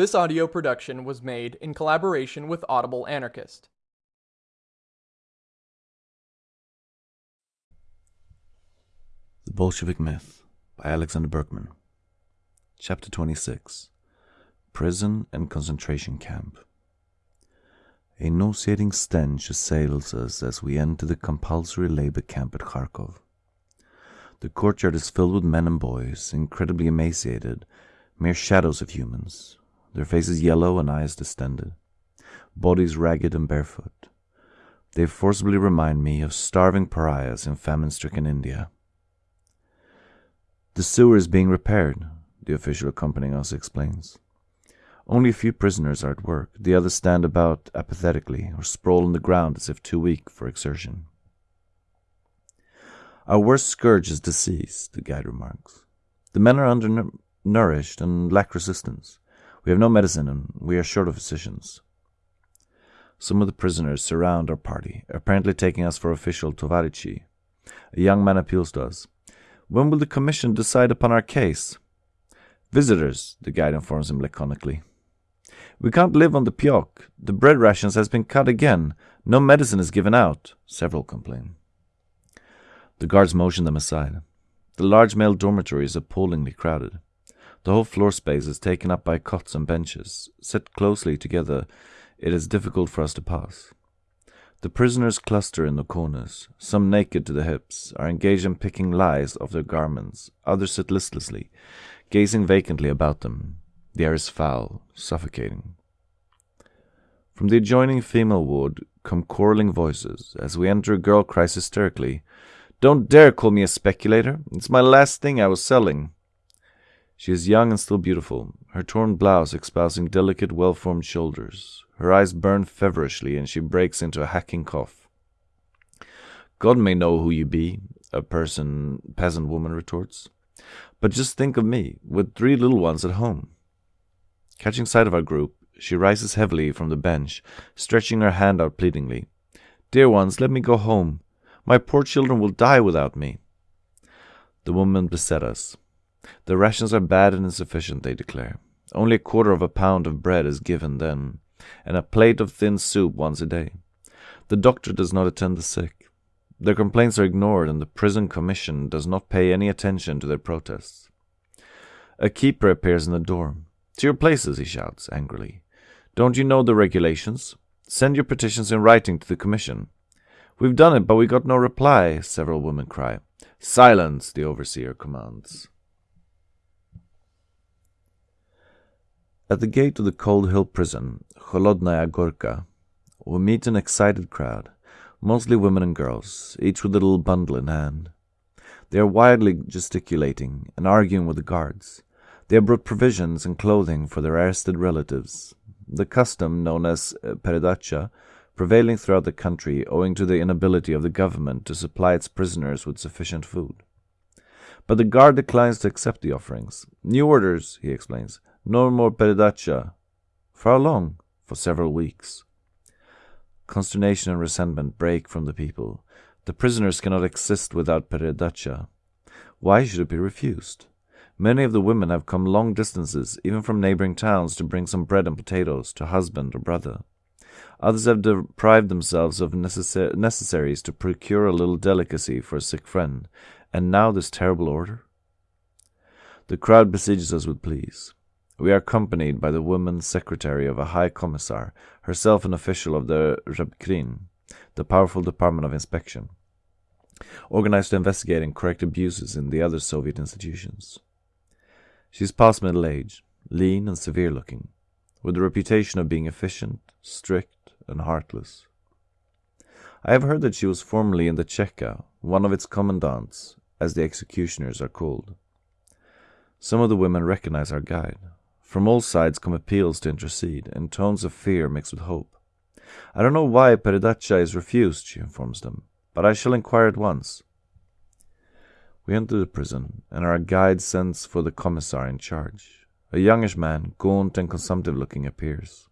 This audio production was made in collaboration with Audible Anarchist. The Bolshevik Myth by Alexander Berkman. Chapter 26 Prison and Concentration Camp. A nauseating stench assails us as we enter the compulsory labor camp at Kharkov. The courtyard is filled with men and boys, incredibly emaciated, mere shadows of humans, their faces yellow and eyes distended, bodies ragged and barefoot. They forcibly remind me of starving pariahs in famine stricken India. The sewer is being repaired, the official accompanying us explains. Only a few prisoners are at work. The others stand about apathetically or sprawl on the ground as if too weak for exertion. Our worst scourge is disease, the guide remarks. The men are undernourished and lack resistance. We have no medicine and we are short of physicians. Some of the prisoners surround our party, apparently taking us for official Tovarichi. A young man appeals to us. When will the commission decide upon our case? Visitors, the guide informs him laconically. We can't live on the pyok. The bread rations has been cut again. No medicine is given out, several complain. The guards motion them aside. The large male dormitory is appallingly crowded. The whole floor space is taken up by cots and benches. Set closely together, it is difficult for us to pass. The prisoners cluster in the corners. Some naked to the hips are engaged in picking lies off their garments. Others sit listlessly, gazing vacantly about them. The air is foul, suffocating. From the adjoining female ward come quarreling voices. As we enter, a girl cries hysterically, Don't dare call me a speculator. It's my last thing I was selling. She is young and still beautiful, her torn blouse exposing delicate, well formed shoulders. Her eyes burn feverishly, and she breaks into a hacking cough. God may know who you be, a person peasant woman retorts. But just think of me, with three little ones at home. Catching sight of our group, she rises heavily from the bench, stretching her hand out pleadingly. Dear ones, let me go home. My poor children will die without me. The woman beset us. The rations are bad and insufficient, they declare. Only a quarter of a pound of bread is given then, and a plate of thin soup once a day. The doctor does not attend the sick. Their complaints are ignored, and the prison commission does not pay any attention to their protests. A keeper appears in the door. To your places, he shouts angrily. Don't you know the regulations? Send your petitions in writing to the commission. We've done it, but we got no reply, several women cry. Silence, the overseer commands. At the gate of the Cold Hill prison, Holodnaya Gorka, we meet an excited crowd, mostly women and girls, each with a little bundle in hand. They are wildly gesticulating and arguing with the guards. They have brought provisions and clothing for their arrested relatives. The custom known as eh, peredacha, prevailing throughout the country owing to the inability of the government to supply its prisoners with sufficient food. But the guard declines to accept the offerings. New orders, he explains, no more peredacha. For how long? For several weeks. Consternation and resentment break from the people. The prisoners cannot exist without peredacha. Why should it be refused? Many of the women have come long distances, even from neighboring towns, to bring some bread and potatoes to husband or brother. Others have deprived themselves of necessa necessaries to procure a little delicacy for a sick friend. And now this terrible order? The crowd besieges us with pleas. We are accompanied by the woman secretary of a high commissar, herself an official of the Rabkrin, the powerful department of inspection, organized to investigate and correct abuses in the other Soviet institutions. She is past middle age, lean and severe looking, with the reputation of being efficient, strict, and heartless. I have heard that she was formerly in the Cheka, one of its commandants, as the executioners are called. Some of the women recognize our guide, from all sides come appeals to intercede, in tones of fear mixed with hope. I don't know why Peredacha is refused, she informs them, but I shall inquire at once. We enter the prison, and our guide sends for the commissar in charge. A youngish man, gaunt and consumptive looking, appears.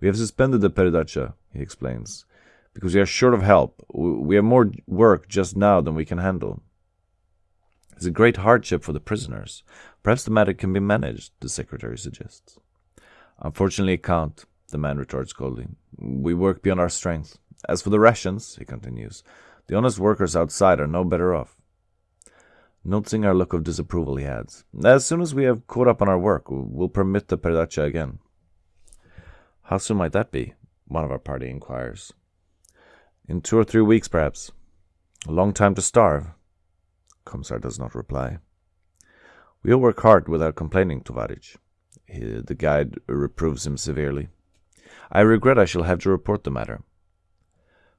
We have suspended the Peredacha, he explains, because we are short of help. We have more work just now than we can handle. It's a great hardship for the prisoners. Perhaps the matter can be managed, the secretary suggests. Unfortunately, it can't, the man retorts coldly. We work beyond our strength. As for the rations, he continues, the honest workers outside are no better off. Noticing our look of disapproval, he adds, As soon as we have caught up on our work, we'll permit the perdacha again. How soon might that be? One of our party inquires. In two or three weeks, perhaps. A long time to starve. Commissar does not reply. We'll work hard without complaining, Tovarich. The guide reproves him severely. I regret I shall have to report the matter.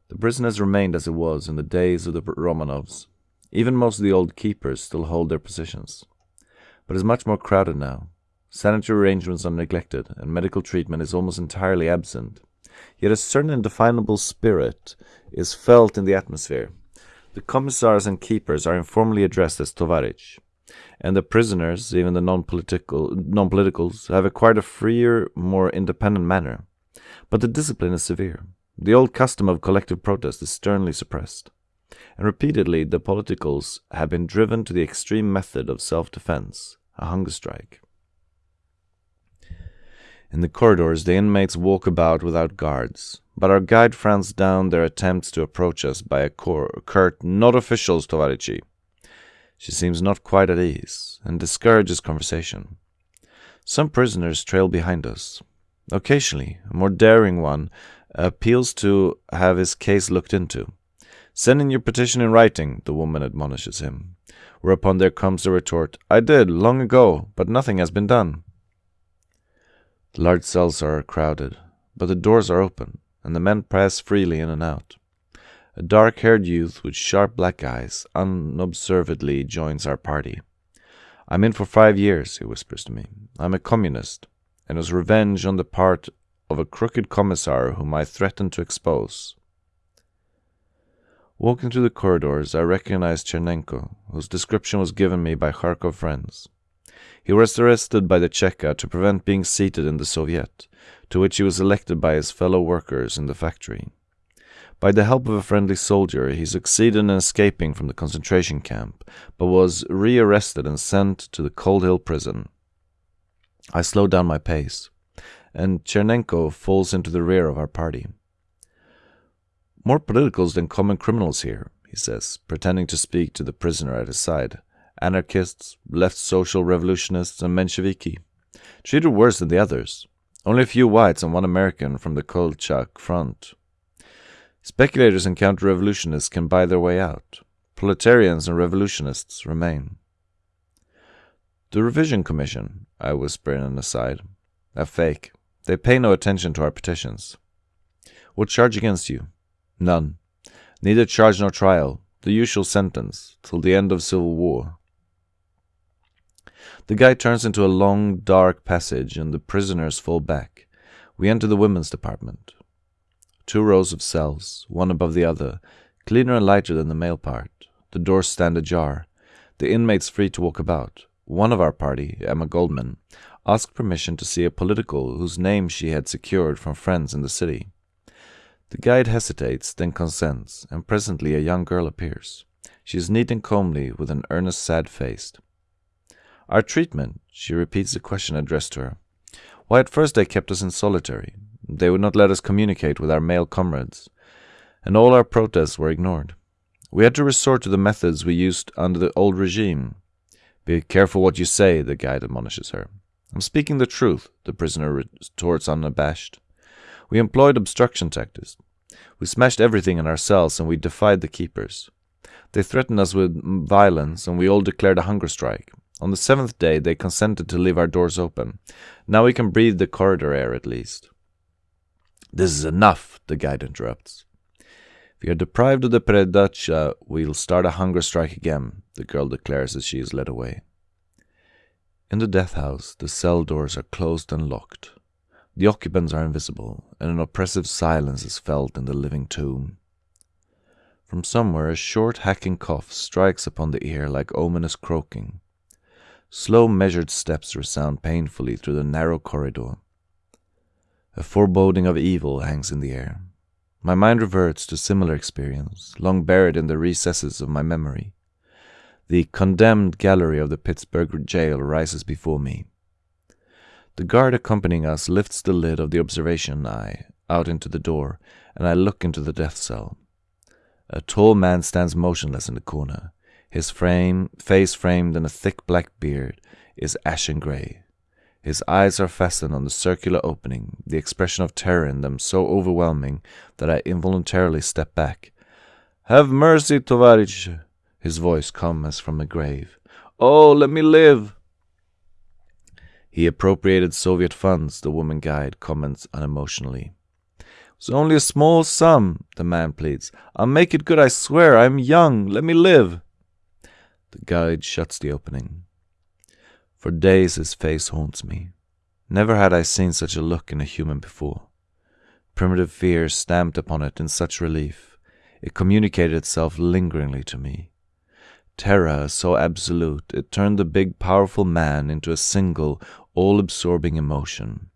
The prison has remained as it was in the days of the Romanovs. Even most of the old keepers still hold their positions. But it is much more crowded now. Sanitary arrangements are neglected, and medical treatment is almost entirely absent. Yet a certain indefinable spirit is felt in the atmosphere. The commissars and keepers are informally addressed as Tovarich, and the prisoners, even the non-political non-politicals, have acquired a freer, more independent manner. But the discipline is severe. The old custom of collective protest is sternly suppressed, and repeatedly the politicals have been driven to the extreme method of self-defense, a hunger strike. In the corridors, the inmates walk about without guards, but our guide frowns down their attempts to approach us by a curt, not officials, Tovarichi. She seems not quite at ease, and discourages conversation. Some prisoners trail behind us. Occasionally, a more daring one appeals to have his case looked into. Send in your petition in writing, the woman admonishes him. Whereupon there comes the retort, I did, long ago, but nothing has been done. The large cells are crowded, but the doors are open, and the men pass freely in and out. A dark haired youth with sharp black eyes unobservedly joins our party. I'm in for five years, he whispers to me. I'm a communist, and was revenge on the part of a crooked commissar whom I threatened to expose. Walking through the corridors, I recognized Chernenko, whose description was given me by Kharkov friends. He was arrested by the Cheka to prevent being seated in the Soviet, to which he was elected by his fellow workers in the factory. By the help of a friendly soldier, he succeeded in escaping from the concentration camp, but was rearrested and sent to the Cold Hill prison. I slow down my pace, and Chernenko falls into the rear of our party. More politicals than common criminals here, he says, pretending to speak to the prisoner at his side anarchists, left social revolutionists, and Mensheviki. Treated worse than the others. Only a few whites and one American from the Kolchak front. Speculators and counter revolutionists can buy their way out. Proletarians and revolutionists remain. The Revision Commission, I whisper in an aside, are fake. They pay no attention to our petitions. What charge against you? None. Neither charge nor trial. The usual sentence, till the end of civil war. The guide turns into a long, dark passage, and the prisoners fall back. We enter the women's department. Two rows of cells, one above the other, cleaner and lighter than the male part. The doors stand ajar. The inmates free to walk about. One of our party, Emma Goldman, asked permission to see a political whose name she had secured from friends in the city. The guide hesitates, then consents, and presently a young girl appears. She is neat and comely, with an earnest, sad face. Our treatment, she repeats the question addressed to her. Why, at first they kept us in solitary. They would not let us communicate with our male comrades, and all our protests were ignored. We had to resort to the methods we used under the old regime. Be careful what you say, the guide admonishes her. I'm speaking the truth, the prisoner retorts unabashed. We employed obstruction tactics. We smashed everything in our cells and we defied the keepers. They threatened us with violence and we all declared a hunger strike. On the seventh day, they consented to leave our doors open. Now we can breathe the corridor air at least. This is enough, the guide interrupts. If we are deprived of the perdacha, we'll start a hunger strike again, the girl declares as she is led away. In the death house, the cell doors are closed and locked. The occupants are invisible, and an oppressive silence is felt in the living tomb. From somewhere, a short, hacking cough strikes upon the ear like ominous croaking. Slow, measured steps resound painfully through the narrow corridor. A foreboding of evil hangs in the air. My mind reverts to similar experience, long buried in the recesses of my memory. The condemned gallery of the Pittsburgh jail rises before me. The guard accompanying us lifts the lid of the observation eye out into the door, and I look into the death cell. A tall man stands motionless in the corner. His frame, face framed in a thick black beard, is ashen gray. His eyes are fastened on the circular opening, the expression of terror in them so overwhelming that I involuntarily step back. Have mercy, Tovarich! His voice comes as from a grave. Oh, let me live! He appropriated Soviet funds, the woman guide comments unemotionally. It's only a small sum, the man pleads. I'll make it good, I swear. I'm young. Let me live. The guide shuts the opening. For days his face haunts me. Never had I seen such a look in a human before. Primitive fear stamped upon it in such relief. It communicated itself lingeringly to me. Terror so absolute, it turned the big, powerful man into a single, all absorbing emotion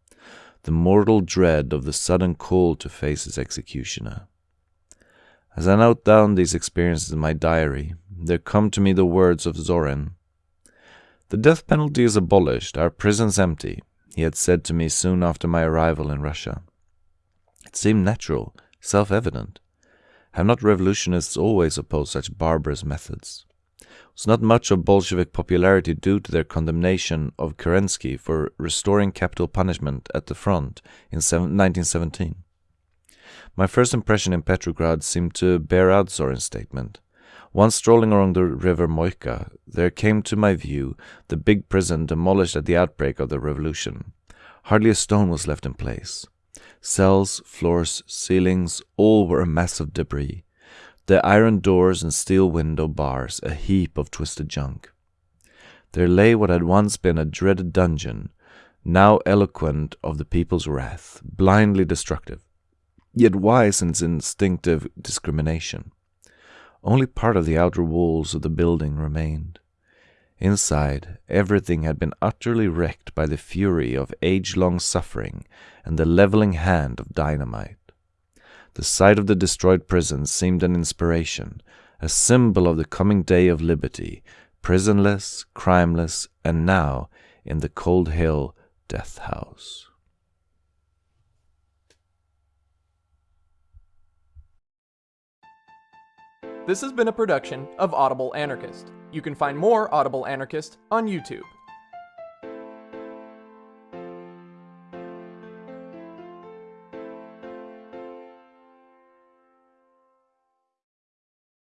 the mortal dread of the sudden call to face his executioner. As I note down these experiences in my diary, there come to me the words of Zorin. The death penalty is abolished, our prisons empty, he had said to me soon after my arrival in Russia. It seemed natural, self evident. Have not revolutionists always opposed such barbarous methods? was not much of Bolshevik popularity due to their condemnation of Kerensky for restoring capital punishment at the front in 1917. My first impression in Petrograd seemed to bear out Zorin's statement. Once strolling along the river Moika, there came to my view the big prison demolished at the outbreak of the revolution. Hardly a stone was left in place. Cells, floors, ceilings, all were a mass of debris the iron doors and steel window bars a heap of twisted junk. There lay what had once been a dreaded dungeon, now eloquent of the people's wrath, blindly destructive, yet wise in its instinctive discrimination. Only part of the outer walls of the building remained. Inside, everything had been utterly wrecked by the fury of age long suffering and the leveling hand of dynamite. The sight of the destroyed prison seemed an inspiration, a symbol of the coming day of liberty, prisonless, crimeless, and now in the Cold Hill Death House. This has been a production of Audible Anarchist. You can find more Audible Anarchist on YouTube.